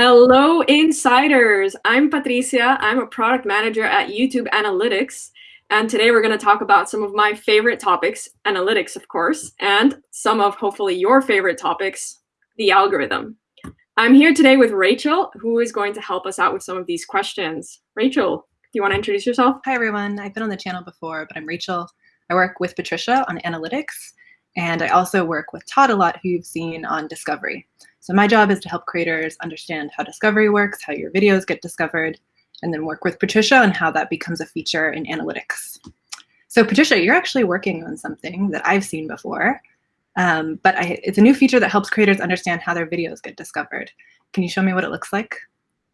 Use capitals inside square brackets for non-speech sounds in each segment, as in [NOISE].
Hello, insiders. I'm Patricia. I'm a product manager at YouTube Analytics. And today we're going to talk about some of my favorite topics, analytics, of course, and some of hopefully your favorite topics, the algorithm. I'm here today with Rachel, who is going to help us out with some of these questions. Rachel, do you want to introduce yourself? Hi, everyone. I've been on the channel before, but I'm Rachel. I work with Patricia on analytics, and I also work with Todd a lot, who you've seen on Discovery. So my job is to help creators understand how Discovery works, how your videos get discovered, and then work with Patricia on how that becomes a feature in analytics. So Patricia, you're actually working on something that I've seen before, um, but I, it's a new feature that helps creators understand how their videos get discovered. Can you show me what it looks like?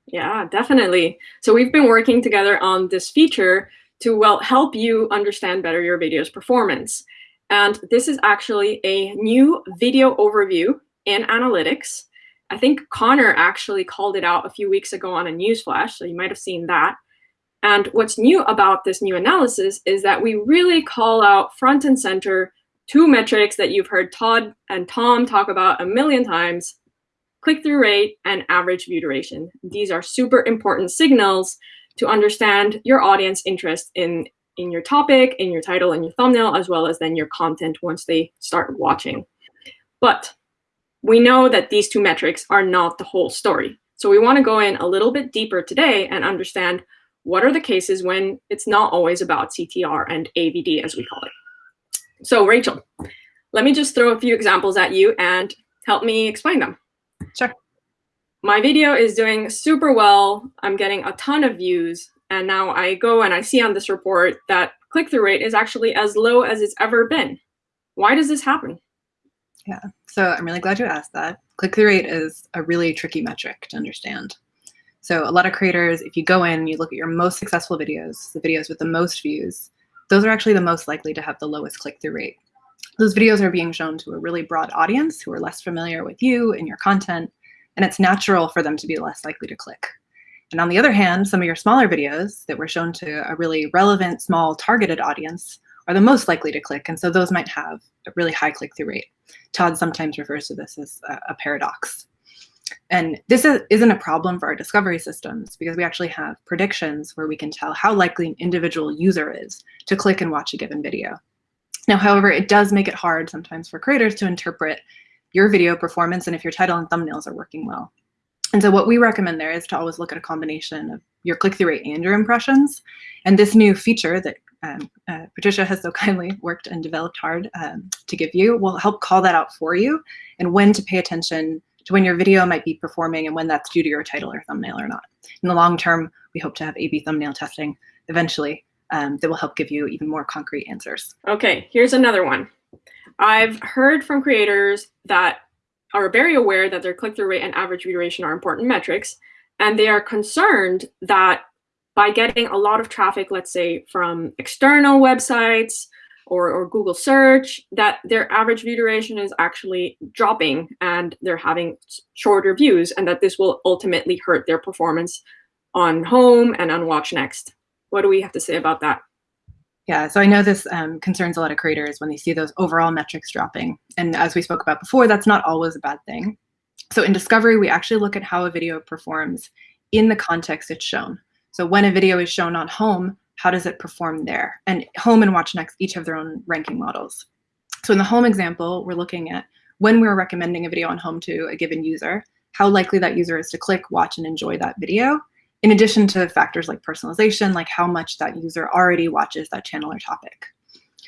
Yeah, definitely. So we've been working together on this feature to well help you understand better your video's performance. And this is actually a new video overview in analytics. I think Connor actually called it out a few weeks ago on a newsflash, so you might have seen that. And what's new about this new analysis is that we really call out front and center two metrics that you've heard Todd and Tom talk about a million times, click-through rate and average view duration. These are super important signals to understand your audience interest in, in your topic, in your title and your thumbnail, as well as then your content once they start watching. But we know that these two metrics are not the whole story. So we want to go in a little bit deeper today and understand what are the cases when it's not always about CTR and AVD, as we call it. So Rachel, let me just throw a few examples at you and help me explain them. Sure. My video is doing super well. I'm getting a ton of views. And now I go and I see on this report that click-through rate is actually as low as it's ever been. Why does this happen? Yeah, so I'm really glad you asked that. Click-through rate is a really tricky metric to understand. So a lot of creators, if you go in, and you look at your most successful videos, the videos with the most views, those are actually the most likely to have the lowest click-through rate. Those videos are being shown to a really broad audience who are less familiar with you and your content, and it's natural for them to be less likely to click. And on the other hand, some of your smaller videos that were shown to a really relevant, small, targeted audience are the most likely to click, and so those might have a really high click-through rate. Todd sometimes refers to this as a, paradox. And this is, isn't a problem for our discovery systems because we actually have predictions where we can tell how likely an individual user is to click and watch a given video. Now, however, it does make it hard sometimes for creators to interpret your video performance and if your title and thumbnails are working well. And so what we recommend there is to always look at a combination of your click-through rate and your impressions. And this new feature that um, uh, Patricia has so [LAUGHS] kindly worked and developed hard um, to give you will help call that out for you and when to pay attention to when your video might be performing and when that's due to your title or thumbnail or not. In the long term, we hope to have A-B thumbnail testing eventually um, that will help give you even more concrete answers. Okay, here's another one. I've heard from creators that are very aware that their click-through rate and average view duration are important metrics, and they are concerned that by getting a lot of traffic, let's say from external websites or, or Google search, that their average view duration is actually dropping and they're having shorter views and that this will ultimately hurt their performance on home and on watch next. What do we have to say about that? Yeah, so I know this um, concerns a lot of creators when they see those overall metrics dropping. And as we spoke about before, that's not always a bad thing. So in Discovery, we actually look at how a video performs in the context it's shown. So when a video is shown on home, how does it perform there? And home and watch next each have their own ranking models. So in the home example, we're looking at when we're recommending a video on home to a given user, how likely that user is to click, watch, and enjoy that video, in addition to factors like personalization, like how much that user already watches that channel or topic.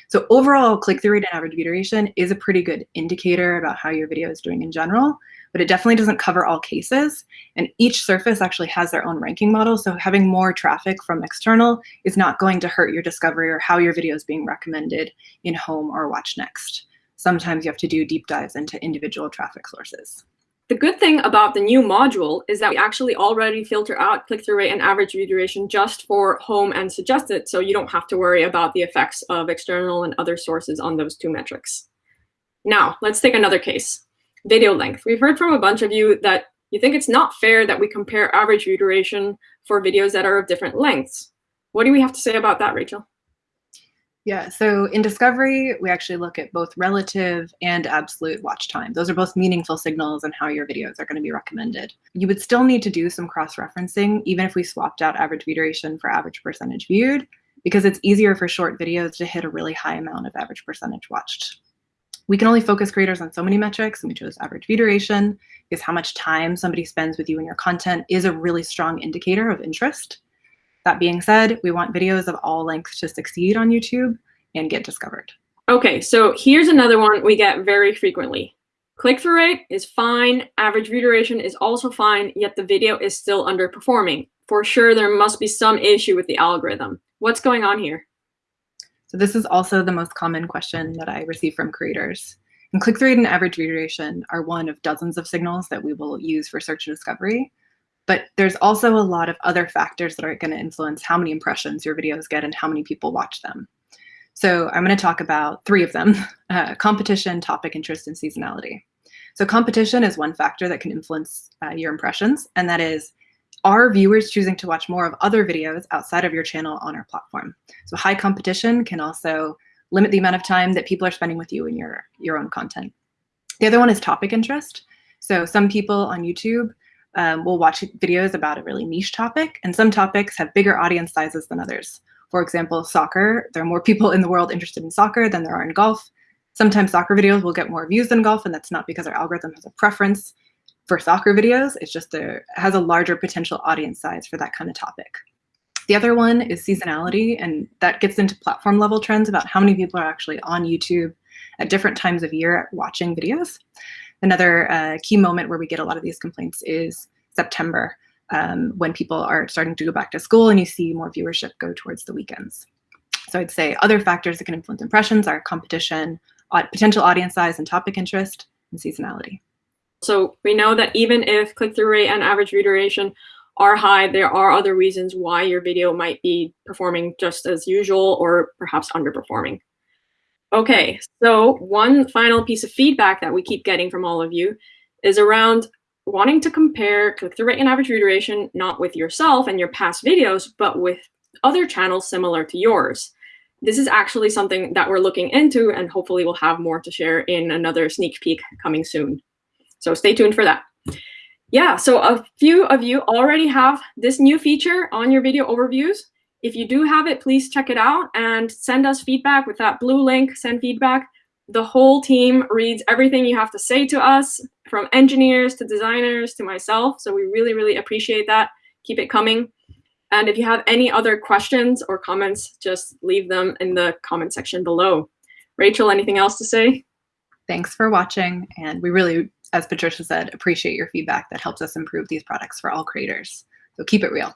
So overall click-through rate and average view duration is a pretty good indicator about how your video is doing in general, but it definitely doesn't cover all cases. And each surface actually has their own ranking model. So having more traffic from external is not going to hurt your discovery or how your video is being recommended in home or watch next. Sometimes you have to do deep dives into individual traffic sources. The good thing about the new module is that we actually already filter out click-through rate and average view duration just for home and suggested, so you don't have to worry about the effects of external and other sources on those two metrics. Now, let's take another case, video length. We've heard from a bunch of you that you think it's not fair that we compare average view duration for videos that are of different lengths. What do we have to say about that, Rachel? Yeah, so in discovery, we actually look at both relative and absolute watch time. Those are both meaningful signals on how your videos are going to be recommended. You would still need to do some cross-referencing, even if we swapped out average view duration for average percentage viewed, because it's easier for short videos to hit a really high amount of average percentage watched. We can only focus creators on so many metrics, and we chose average view duration, because how much time somebody spends with you and your content is a really strong indicator of interest. That being said, we want videos of all lengths to succeed on YouTube and get discovered. Okay, so here's another one we get very frequently. Click-through rate is fine, average view duration is also fine, yet the video is still underperforming. For sure, there must be some issue with the algorithm. What's going on here? So this is also the most common question that I receive from creators. And click-through rate and average duration are one of dozens of signals that we will use for search and discovery. But there's also a lot of other factors that are going to influence how many impressions your videos get and how many people watch them. So I'm going to talk about three of them, [LAUGHS] uh, competition, topic interest, and seasonality. So competition is one factor that can influence uh, your impressions, and that is, are viewers choosing to watch more of other videos outside of your channel on our platform? So high competition can also limit the amount of time that people are spending with you in your, your own content. The other one is topic interest. So some people on YouTube um, will watch videos about a really niche topic, and some topics have bigger audience sizes than others. For example, soccer, there are more people in the world interested in soccer than there are in golf. Sometimes soccer videos will get more views than golf, and that's not because our algorithm has a preference for soccer videos. It's just there has a larger potential audience size for that kind of topic. The other one is seasonality, and that gets into platform level trends about how many people are actually on YouTube at different times of year watching videos. Another uh, key moment where we get a lot of these complaints is September, um, when people are starting to go back to school and you see more viewership go towards the weekends. So I'd say other factors that can influence impressions are competition, potential audience size and topic interest, and seasonality. So we know that even if click-through rate and average view duration are high, there are other reasons why your video might be performing just as usual or perhaps underperforming. Okay, so one final piece of feedback that we keep getting from all of you is around wanting to compare click-through rate and average view duration, not with yourself and your past videos, but with other channels similar to yours. This is actually something that we're looking into and hopefully we'll have more to share in another sneak peek coming soon. So stay tuned for that. Yeah, so a few of you already have this new feature on your video overviews. If you do have it, please check it out and send us feedback with that blue link, send feedback. The whole team reads everything you have to say to us, from engineers to designers to myself. So we really, really appreciate that. Keep it coming. And if you have any other questions or comments, just leave them in the comment section below. Rachel, anything else to say? Thanks for watching. And we really, as Patricia said, appreciate your feedback that helps us improve these products for all creators. So keep it real.